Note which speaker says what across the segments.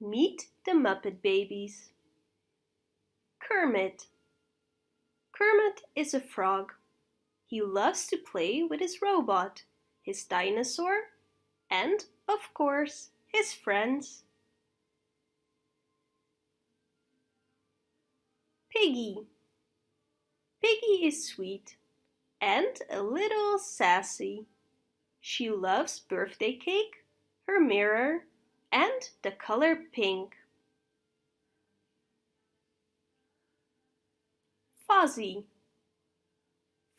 Speaker 1: Meet the Muppet Babies. Kermit. Kermit is a frog. He loves to play with his robot, his dinosaur, and, of course, his friends. Piggy. Piggy is sweet and a little sassy. She loves birthday cake, her mirror, and the color pink. Fozzie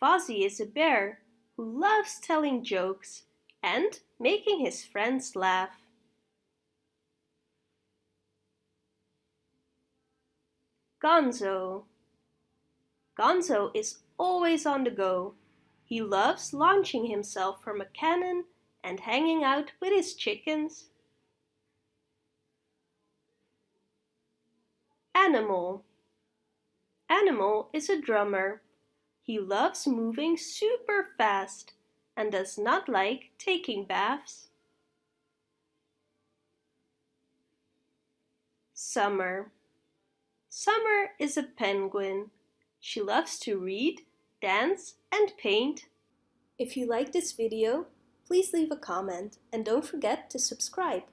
Speaker 1: Fozzie is a bear who loves telling jokes and making his friends laugh. Gonzo Gonzo is always on the go. He loves launching himself from a cannon and hanging out with his chickens. Animal Animal is a drummer. He loves moving super fast and does not like taking baths. Summer Summer is a penguin. She loves to read, dance and paint. If you like this video, please leave a comment and don't forget to subscribe.